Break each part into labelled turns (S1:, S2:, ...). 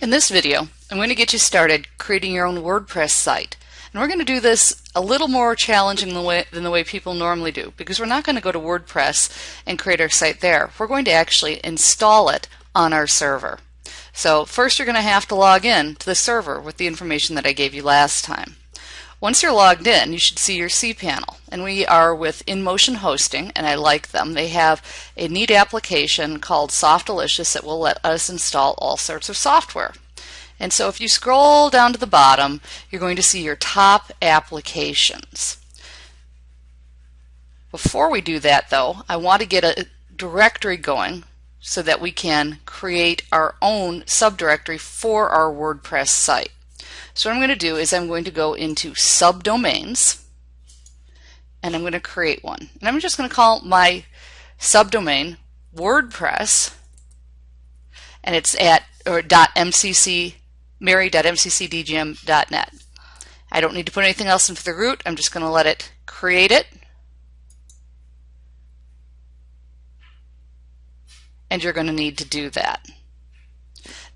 S1: In this video, I'm going to get you started creating your own WordPress site. And we're going to do this a little more challenging than the, way, than the way people normally do because we're not going to go to WordPress and create our site there. We're going to actually install it on our server. So first you're going to have to log in to the server with the information that I gave you last time. Once you're logged in, you should see your cPanel. And we are with InMotion Hosting, and I like them. They have a neat application called Softaculous that will let us install all sorts of software. And so if you scroll down to the bottom, you're going to see your top applications. Before we do that though, I want to get a directory going so that we can create our own subdirectory for our WordPress site. So what I'm going to do is I'm going to go into subdomains and I'm going to create one. And I'm just going to call my subdomain WordPress and it's at or .mcc mary.mccdgm.net. I don't need to put anything else into the root. I'm just going to let it create it. And you're going to need to do that.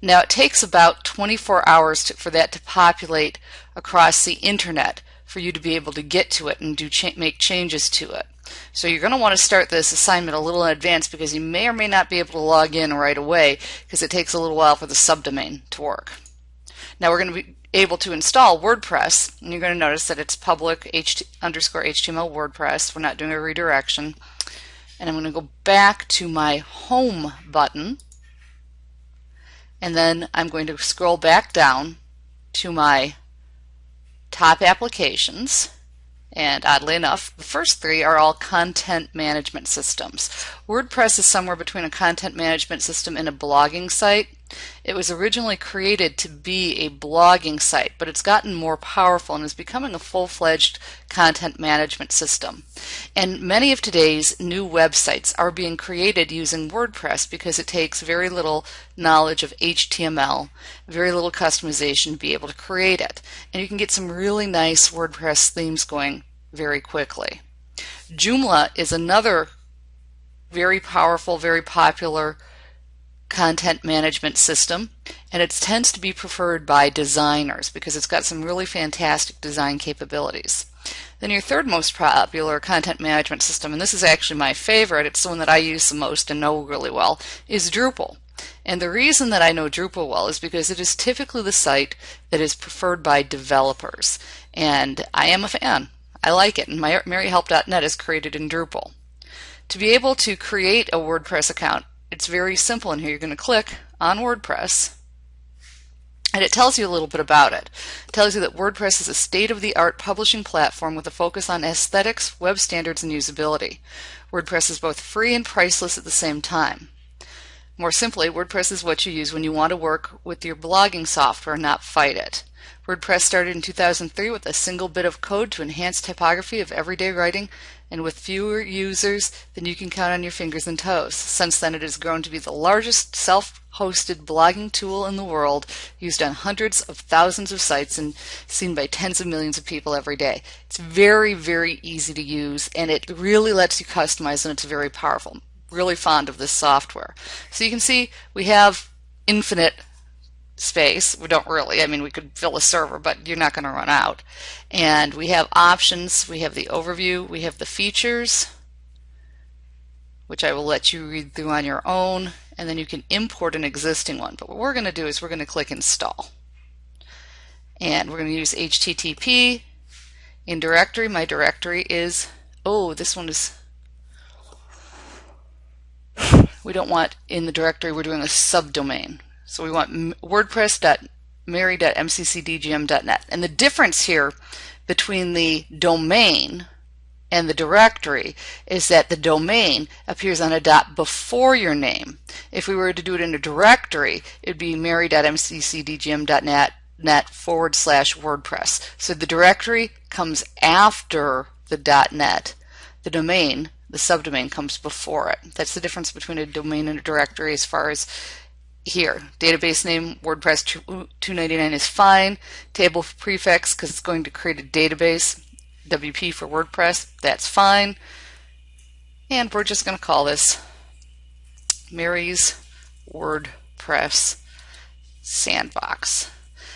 S1: Now it takes about 24 hours to, for that to populate across the internet for you to be able to get to it and do cha make changes to it. So you're going to want to start this assignment a little in advance because you may or may not be able to log in right away because it takes a little while for the subdomain to work. Now we're going to be able to install WordPress and you're going to notice that it's public HT underscore HTML WordPress. We're not doing a redirection. And I'm going to go back to my home button and then I'm going to scroll back down to my top applications and oddly enough, the first three are all content management systems. WordPress is somewhere between a content management system and a blogging site. It was originally created to be a blogging site, but it's gotten more powerful and is becoming a full-fledged content management system. And many of today's new websites are being created using WordPress because it takes very little knowledge of HTML, very little customization to be able to create it. And you can get some really nice WordPress themes going very quickly. Joomla is another very powerful, very popular content management system and it tends to be preferred by designers because it's got some really fantastic design capabilities. Then your third most popular content management system, and this is actually my favorite, it's the one that I use the most and know really well, is Drupal. And the reason that I know Drupal well is because it is typically the site that is preferred by developers. And I am a fan. I like it, and my maryhelp.net is created in Drupal. To be able to create a WordPress account, it's very simple in here. You're going to click on WordPress and it tells you a little bit about it. It tells you that WordPress is a state-of-the-art publishing platform with a focus on aesthetics, web standards, and usability. WordPress is both free and priceless at the same time. More simply, WordPress is what you use when you want to work with your blogging software, and not fight it. WordPress started in 2003 with a single bit of code to enhance typography of everyday writing and with fewer users than you can count on your fingers and toes. Since then, it has grown to be the largest self-hosted blogging tool in the world, used on hundreds of thousands of sites and seen by tens of millions of people every day. It's very, very easy to use and it really lets you customize and it's very powerful. Really fond of this software. So you can see we have infinite space. We don't really. I mean, we could fill a server, but you're not going to run out. And we have options. We have the overview. We have the features, which I will let you read through on your own. And then you can import an existing one. But what we're going to do is we're going to click Install. And we're going to use HTTP. In directory, my directory is, oh, this one is, we don't want in the directory, we're doing a subdomain. So we want wordpress.mary.mccdgm.net. And the difference here between the domain and the directory is that the domain appears on a dot before your name. If we were to do it in a directory, it would be mary.mccdgm.net net forward slash WordPress. So the directory comes after the dot .net. The domain, the subdomain, comes before it. That's the difference between a domain and a directory as far as here. Database name WordPress 299 is fine. Table prefix because it's going to create a database. WP for WordPress, that's fine. And we're just going to call this Mary's WordPress Sandbox.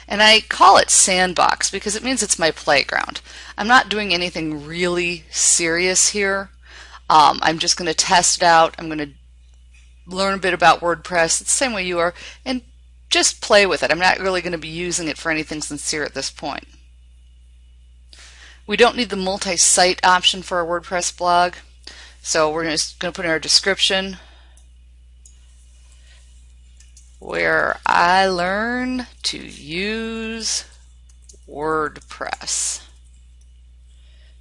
S1: And I call it sandbox because it means it's my playground. I'm not doing anything really serious here. Um, I'm just going to test it out. I'm going to learn a bit about WordPress. The same way you are. And just play with it. I'm not really going to be using it for anything sincere at this point. We don't need the multi-site option for our WordPress blog. So we're just going to put in our description where I learn to use WordPress.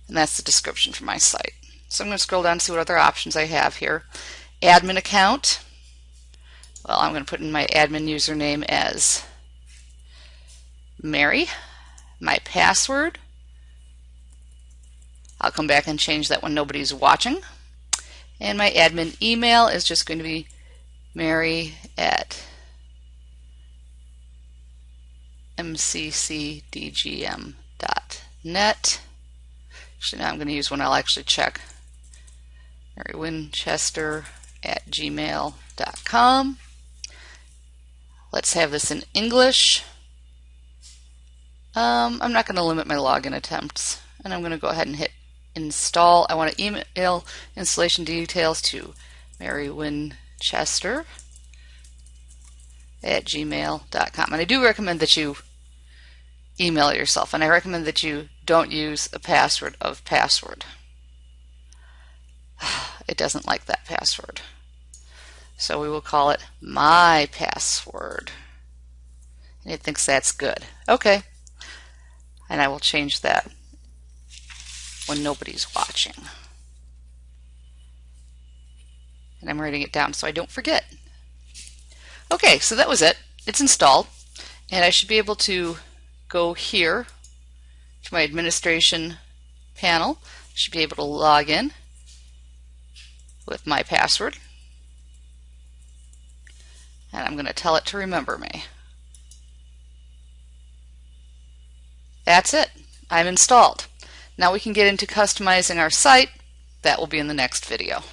S1: And that's the description for my site. So I'm going to scroll down and see what other options I have here. Admin account. Well, I'm going to put in my admin username as Mary. My password. I'll come back and change that when nobody's watching. And my admin email is just going to be mary at mccdgm.net. Actually, now I'm going to use one I'll actually check. Mary Winchester at gmail.com. Let's have this in English. Um, I'm not going to limit my login attempts. And I'm going to go ahead and hit install. I want to email installation details to Mary Winchester at gmail.com. And I do recommend that you email yourself. And I recommend that you don't use a password of password. It doesn't like that password. So we will call it my password. And it thinks that's good. Okay. And I will change that when nobody's watching. And I'm writing it down so I don't forget. Okay, so that was it. It's installed. And I should be able to go here to my administration panel. Should be able to log in with my password. And I'm going to tell it to remember me. That's it. I'm installed. Now we can get into customizing our site. That will be in the next video.